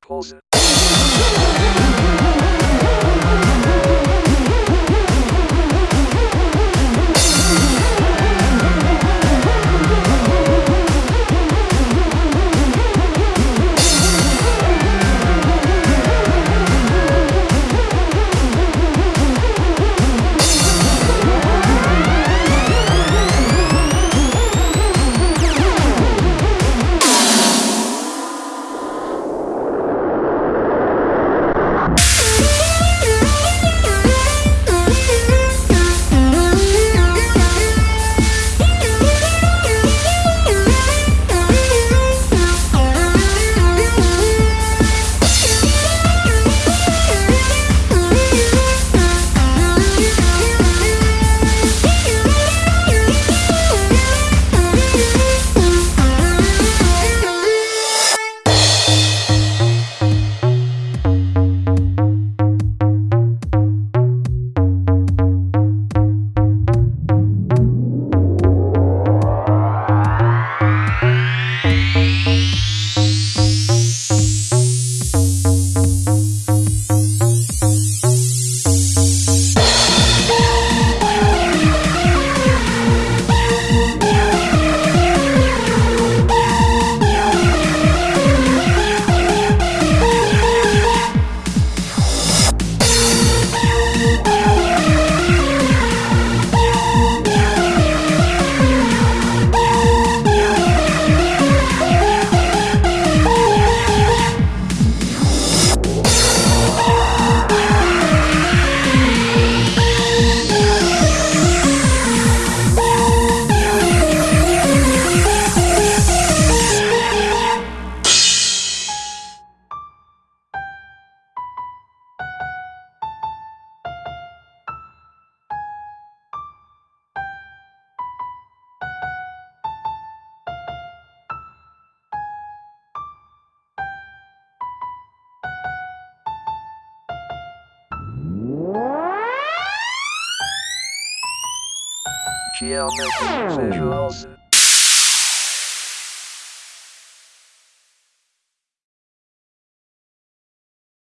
Pause. Cheers,